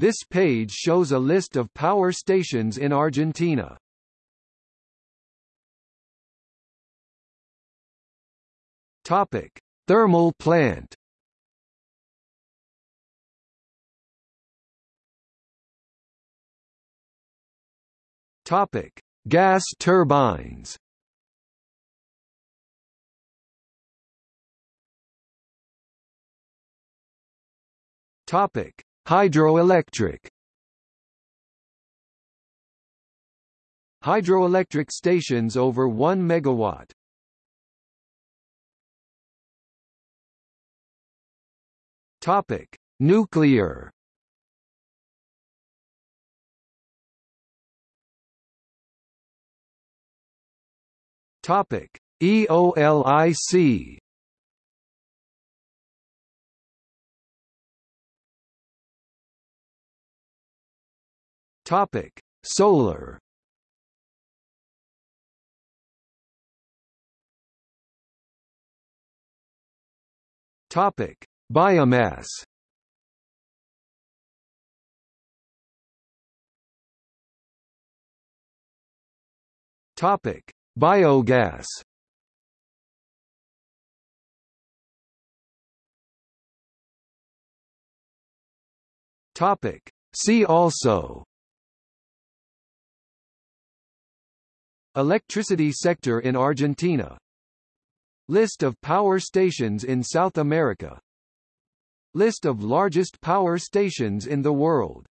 This page shows a list of power stations in Argentina. Topic: Thermal plant. Topic: Gas turbines. Topic: Hydroelectric. Hydroelectric stations over 1 megawatt. Topic: Nuclear. Topic: EOLIC. Topic: Solar. Topic: Biomass. Topic: Biogas. Topic: See also Electricity sector in Argentina. List of power stations in South America. List of largest power stations in the world